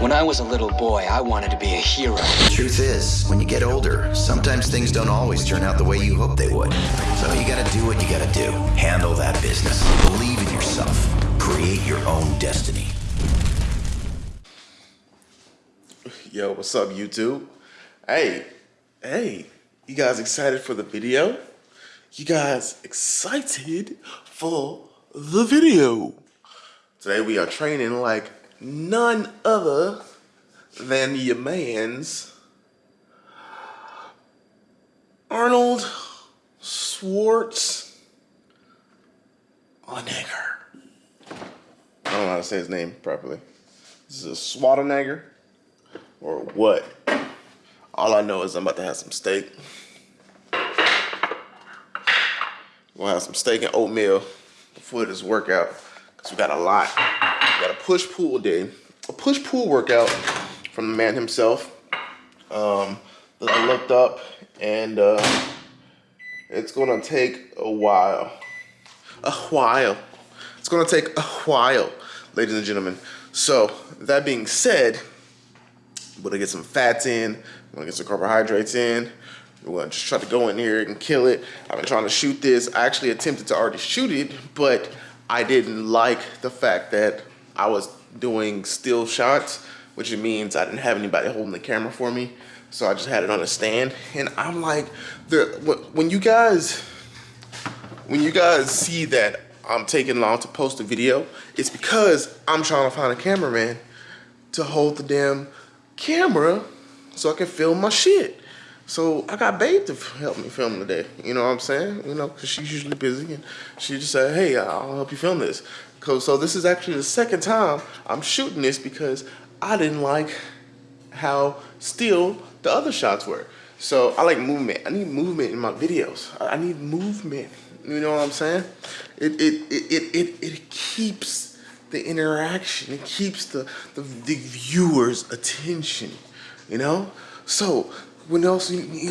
When I was a little boy, I wanted to be a hero. The truth is, when you get older, sometimes things don't always turn out the way you hope they would. So you gotta do what you gotta do. Handle that business. Believe in yourself. Create your own destiny. Yo, what's up, YouTube? Hey, hey, you guys excited for the video? You guys excited for the video? Today we are training like none other than your man's Arnold Schwartz Schwarzenegger. I don't know how to say his name properly. This is a Schwarzenegger or what? All I know is I'm about to have some steak. We'll have some steak and oatmeal before this workout because we got a lot. Got a push-pull day. A push-pull workout from the man himself um, that I looked up and uh, it's gonna take a while. A while. It's gonna take a while, ladies and gentlemen. So, that being said, we're gonna get some fats in, we're gonna get some carbohydrates in, we're gonna just try to go in here and kill it. I've been trying to shoot this. I actually attempted to already shoot it, but I didn't like the fact that I was doing still shots, which means I didn't have anybody holding the camera for me. So I just had it on a stand. And I'm like, the when you guys, when you guys see that I'm taking long to post a video, it's because I'm trying to find a cameraman to hold the damn camera so I can film my shit. So I got Babe to help me film today. You know what I'm saying? You know, because she's usually busy and she just said, hey, I'll help you film this. So this is actually the second time I'm shooting this because I didn't like how still the other shots were. So I like movement. I need movement in my videos. I need movement. You know what I'm saying? It it it it it, it keeps the interaction. It keeps the, the, the viewer's attention, you know? So, what else, you, you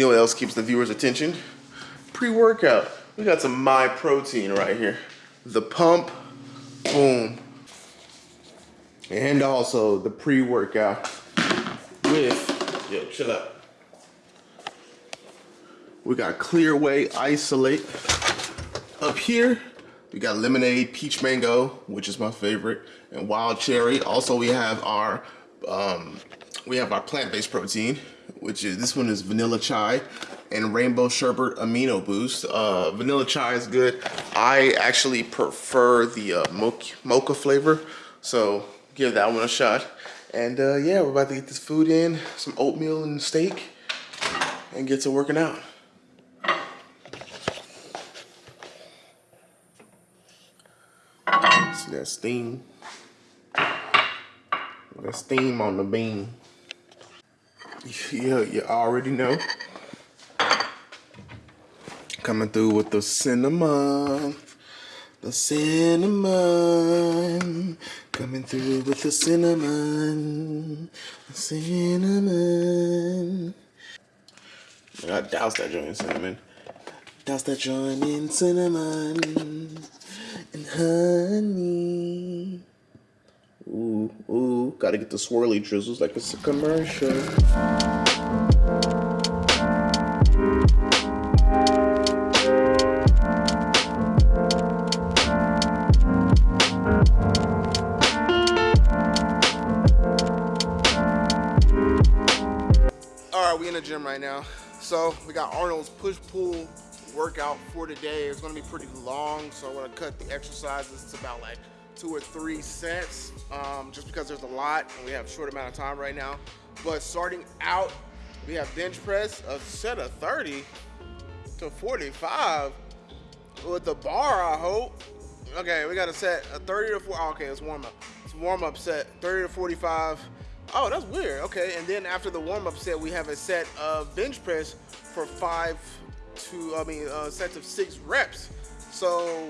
know what else keeps the viewer's attention? Pre-workout. We got some My Protein right here. The pump, boom. And also the pre-workout with, yo, chill out. We got Clear Whey Isolate up here. We got lemonade, peach mango, which is my favorite, and wild cherry. Also, we have our um, we have our plant-based protein, which is this one is vanilla chai and rainbow sherbet amino boost. Uh, vanilla chai is good. I actually prefer the uh, mocha, mocha flavor, so give that one a shot. And uh, yeah, we're about to get this food in, some oatmeal and steak, and get to working out. See that steam? That steam on the bean. Yeah, you already know. Coming through with the cinnamon. The cinnamon. Coming through with the cinnamon. The cinnamon. I gotta douse that joint in cinnamon. Douse that joint in cinnamon and honey. Ooh, ooh, gotta get the swirly drizzles like it's a commercial. Gym right now. So we got Arnold's push-pull workout for today It's gonna be pretty long, so I'm gonna cut the exercises to about like two or three sets, um, just because there's a lot and we have a short amount of time right now. But starting out, we have bench press, a set of 30 to 45 with the bar, I hope. Okay, we got a set, a 30 to 4, okay, it's warm up. It's warm up set, 30 to 45. Oh, that's weird. Okay, and then after the warm up set, we have a set of bench press for five to, I mean, uh, sets of six reps. So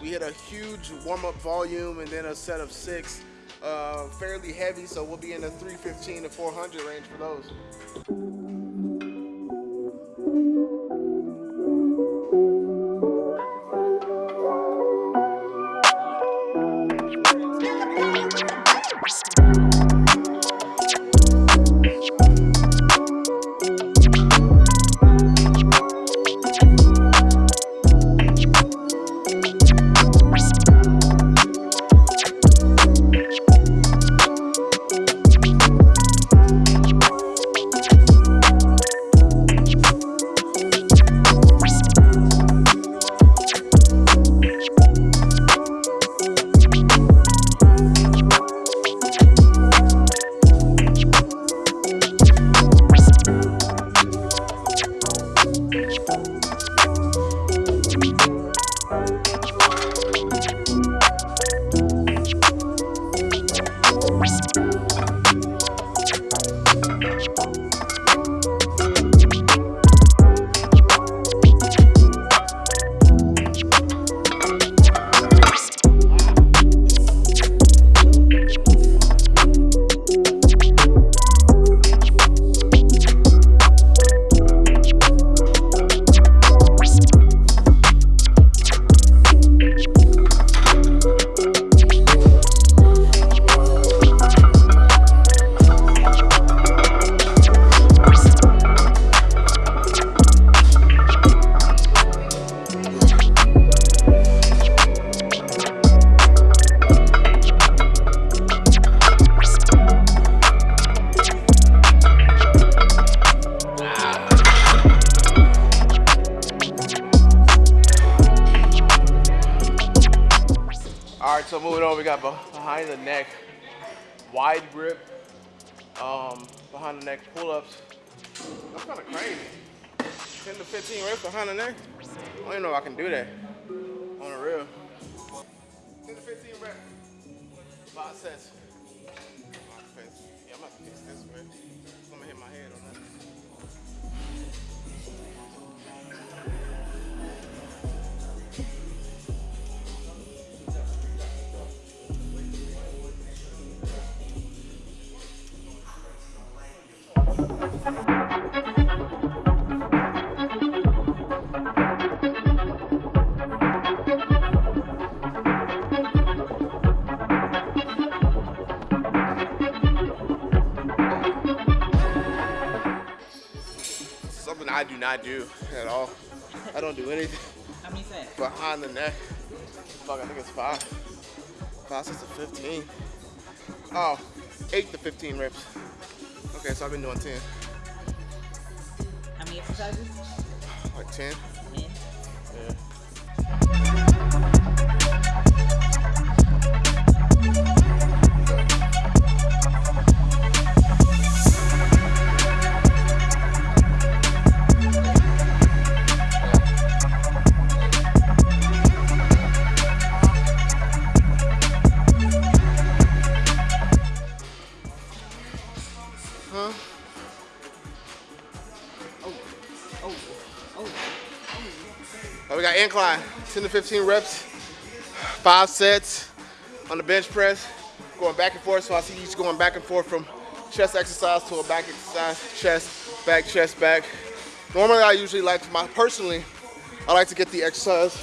we hit a huge warm-up volume and then a set of six, uh, fairly heavy. So we'll be in the 315 to 400 range for those. Behind the neck pull-ups. That's kind of crazy. 10 to 15 reps behind the neck. I don't even know if I can do that on the real. 10 to 15 reps. Five sets. Yeah, I'm about to fix this, man. I'm gonna hit my head on that. Not do at all. I don't do anything How many sets? behind the neck. Fuck, I think it's five. Five sets of 15. Oh, eight to 15 reps. Okay, so I've been doing 10. How many exercises? Like 10. Ten. Yeah. Incline, 10 to 15 reps, five sets on the bench press, going back and forth. So I see you going back and forth from chest exercise to a back exercise, chest, back, chest, back. Normally I usually like my, personally, I like to get the exercise,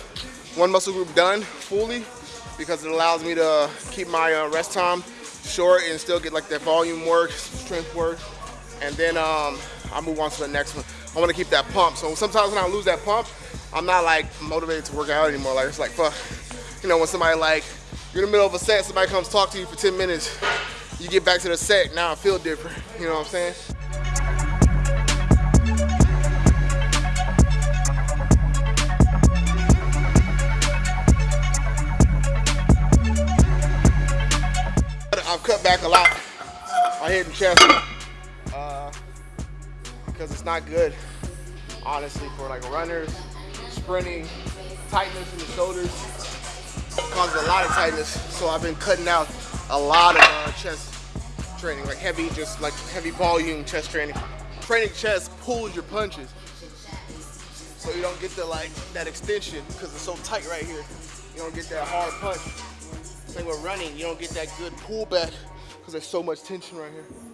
one muscle group done fully because it allows me to keep my uh, rest time short and still get like that volume work, strength work. And then um, I move on to the next one. I want to keep that pump. So sometimes when I lose that pump, I'm not like motivated to work out anymore. Like it's like fuck. You know, when somebody like you're in the middle of a set, somebody comes talk to you for 10 minutes, you get back to the set, now I feel different. You know what I'm saying? I've cut back a lot on head and chest uh, because it's not good, honestly, for like runners, sprinting, tightness in the shoulders causes a lot of tightness. So I've been cutting out a lot of uh, chest training, like heavy, just like heavy volume chest training. Training chest pulls your punches, so you don't get the like that extension because it's so tight right here. You don't get that hard punch. Same with running, you don't get that good pullback because there's so much tension right here.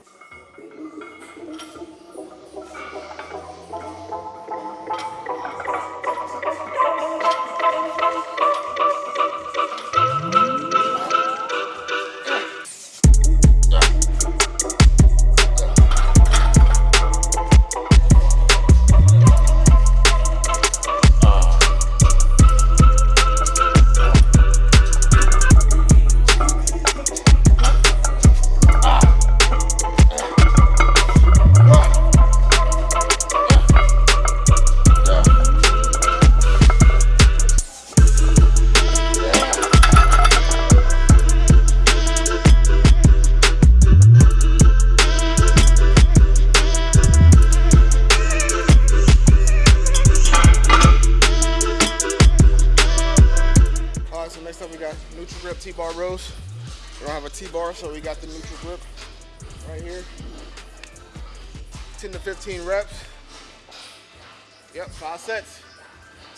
Yep, five sets.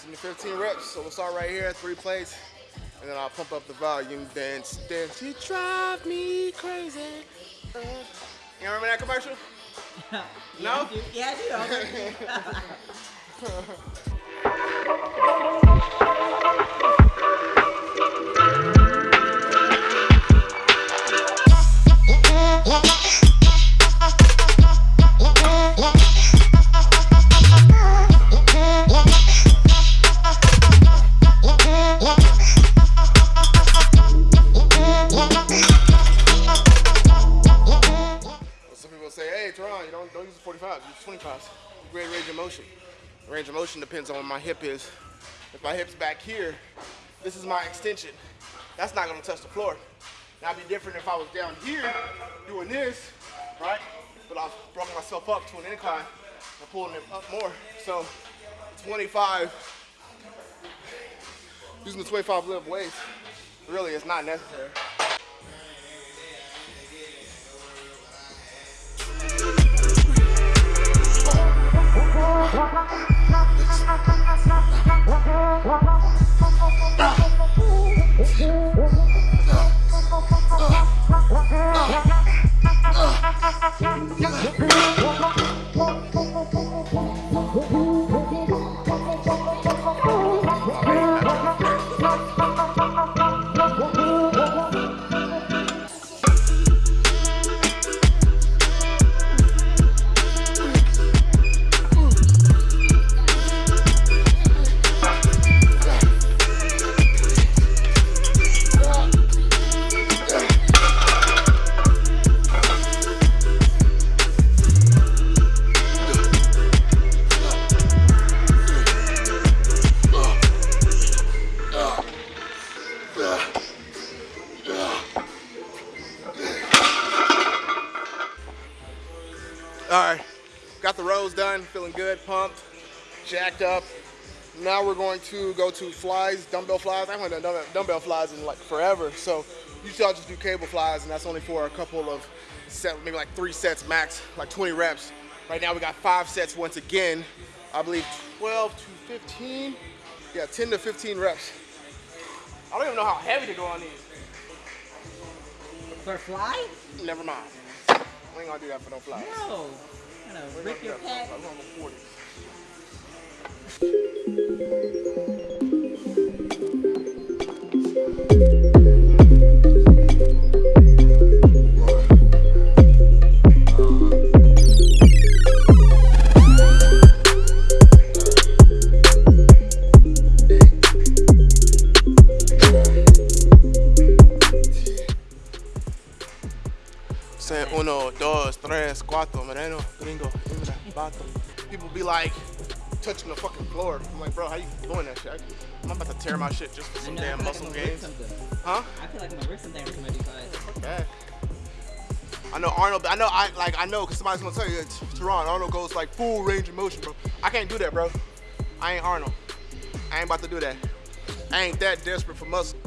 10 to 15 reps. So we'll start right here, three plates, and then I'll pump up the volume. Dance, dance, you drive me crazy. Uh, you remember that commercial? No? I do. Yeah, I do. depends on where my hip is. If my hip's back here, this is my extension. that's not gonna touch the floor. It'd be different if I was down here doing this, right? But I've brought myself up to an incline and pulling it up more. So 25, using the 25 live weights really is not necessary. All to go to flies, dumbbell flies. I haven't done dumbbell flies in like forever. So usually I'll just do cable flies and that's only for a couple of set, maybe like three sets max, like 20 reps. Right now we got five sets once again. I believe 12 to 15. Yeah, 10 to 15 reps. I don't even know how heavy to go on these. For fly? Never mind. We ain't gonna do that for no flies. No. I'm gonna rip your pack. I'm on the 40s. saying? Uno, dos, tres, cuatro, moreno, gringo, vato. People be like touching the fucking floor. I'm like, bro, how you doing that shit? I, am about to tear my shit just for some know, damn muscle like gains. Huh? I feel like I'm gonna something Okay. I know Arnold, I know I like I know because somebody's gonna tell you Teron, Arnold goes like full range of motion, bro. I can't do that, bro. I ain't Arnold. I ain't about to do that. I ain't that desperate for muscle.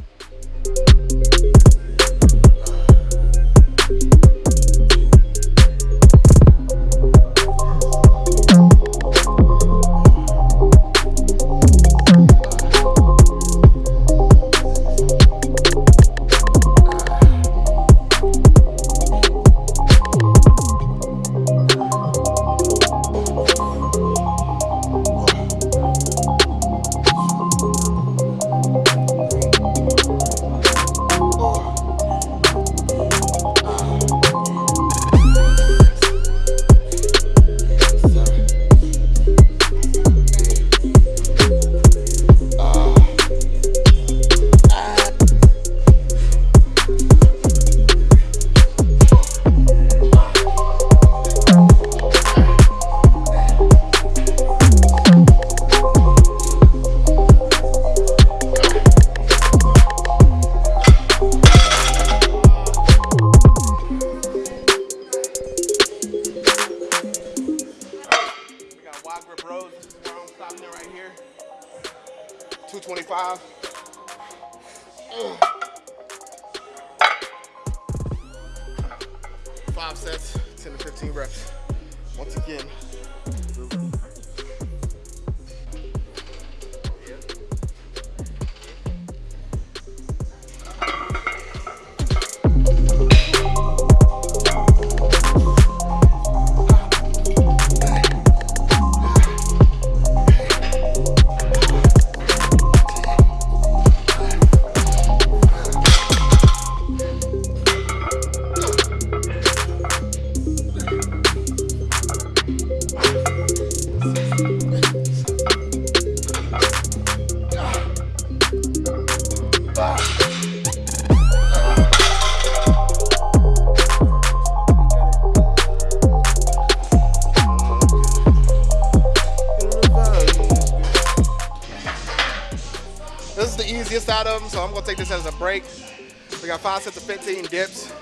15 dips.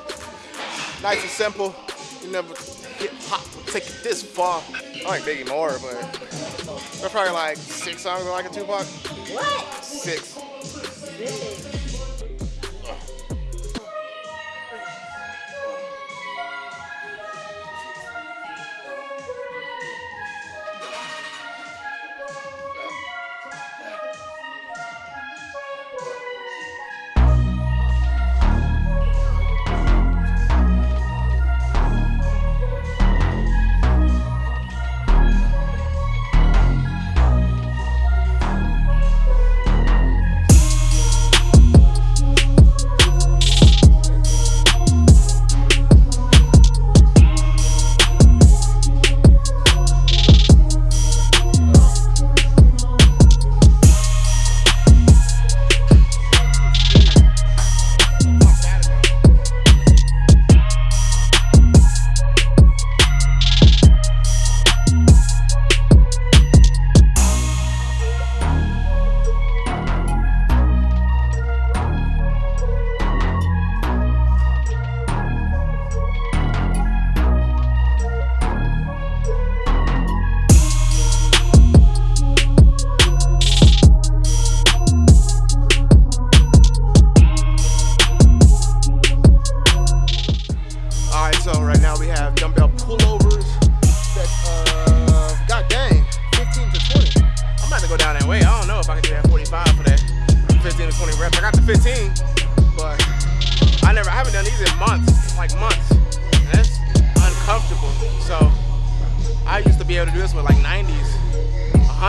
Nice and simple. You never hip hop take it this far. I like Biggie more, but they're probably like six songs I like a Tupac. What? Six. Really?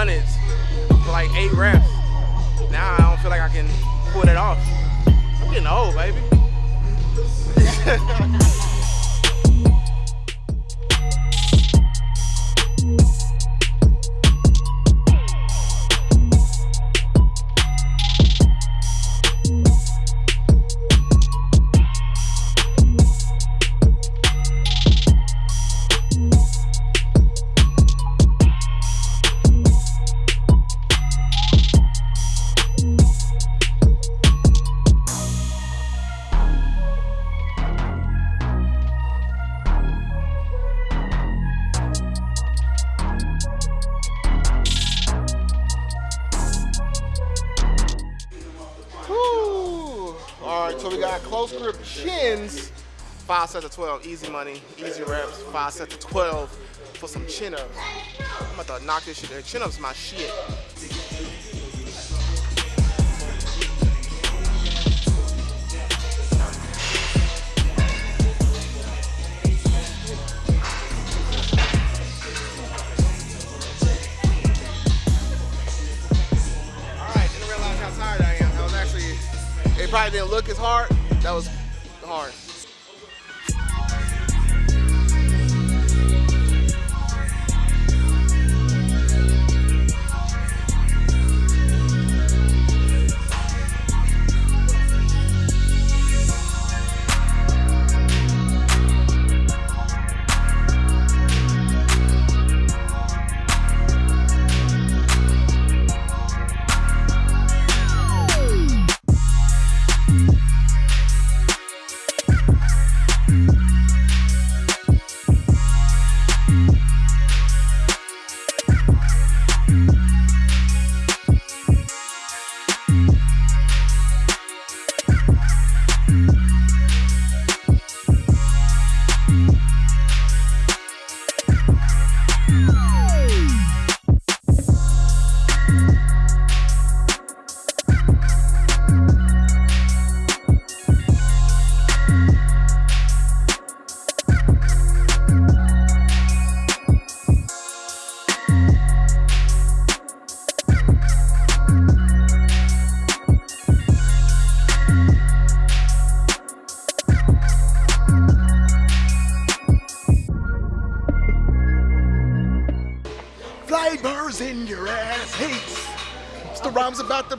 100s, for like eight reps. Now I don't feel like I can pull that off. I'm getting old, baby. So we got close grip chins. Five sets of 12, easy money, easy reps. Five sets of 12 for some chin ups. I'm about to knock this shit. Chin ups my shit. Didn't look as hard. That was hard.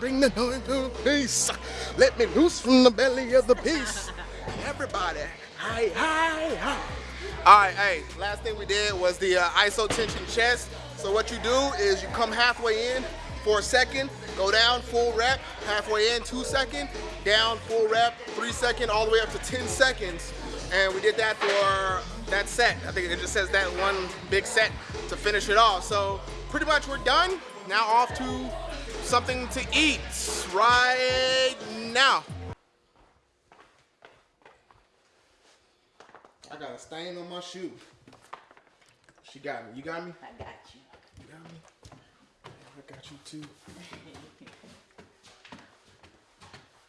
Bring the noise to peace. Let me loose from the belly of the beast. Everybody, hi, hi, hi. All right, hey, last thing we did was the uh, iso tension chest. So what you do is you come halfway in, for a second, go down, full rep, halfway in, two second, down, full rep, three second, all the way up to 10 seconds. And we did that for that set. I think it just says that one big set to finish it off. So pretty much we're done. Now off to something to eat right now. I got a stain on my shoe. She got me. You got me? I got you. You got me? I got you too.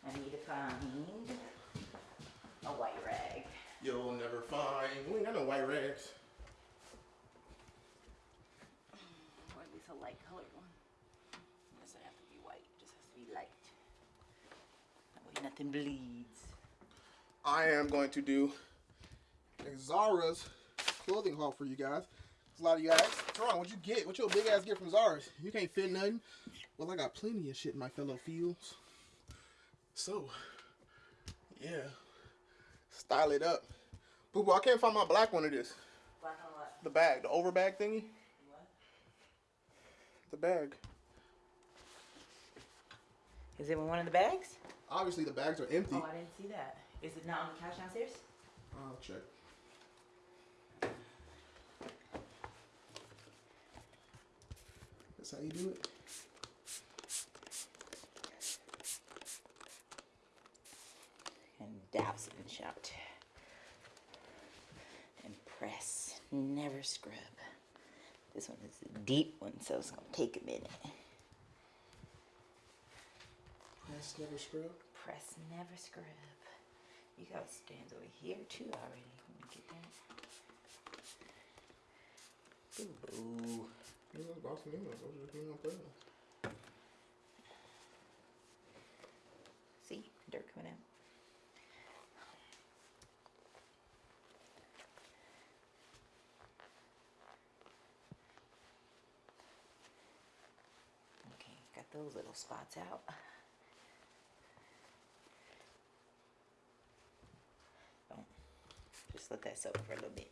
I need to find a white rag. You'll never find. We ain't got no white rags. Or at least a light colored one. It doesn't have to be white, it just has to be light. That way nothing bleeds. I am going to do a Zara's clothing haul for you guys. There's a lot of you guys. Teron, what'd you get? What your big ass get from Zara's? You can't fit nothing. Well, I got plenty of shit in my fellow fields. So, yeah. Style it up. Boo boo, I can't find my black one of this. Black on what? The bag, the over bag thingy. The bag. Is it in one of the bags? Obviously, the bags are empty. Oh, I didn't see that. Is it not on the couch downstairs? I'll check. That's how you do it. And douse it and shout. And press. Never scrub. This one is a deep one, so it's gonna take a minute. Press never scrub. Press, never scrub. You got stands over here too already. Let me get that. Boo. You know, boss me, I was just being on purpose. See, dirt coming out. Okay, got those little spots out. Just let that soak for a little bit.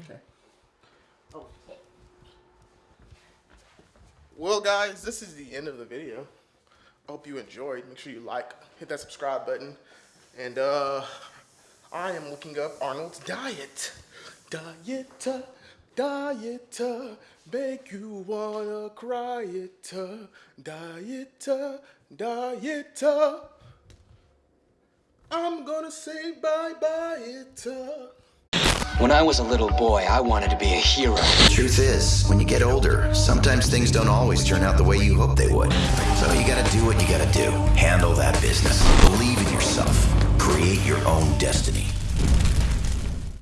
Okay. Oh. Well, guys, this is the end of the video. I hope you enjoyed. Make sure you like, hit that subscribe button. And uh, I am looking up Arnold's diet. Diet, uh, diet, uh, make you wanna cry it. Diet, diet. I'm gonna say bye bye it. Uh. When I was a little boy, I wanted to be a hero. The Truth is, when you get older, sometimes things don't always turn out the way you hope they would. So you gotta do what you gotta do. Handle that business. Believe in yourself. Create your own destiny.